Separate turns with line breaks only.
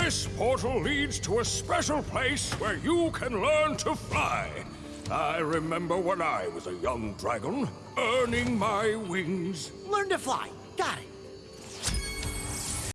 This portal leads to a special place where you can learn to fly. I remember when I was a young dragon, earning my wings.
Learn to fly. Got it.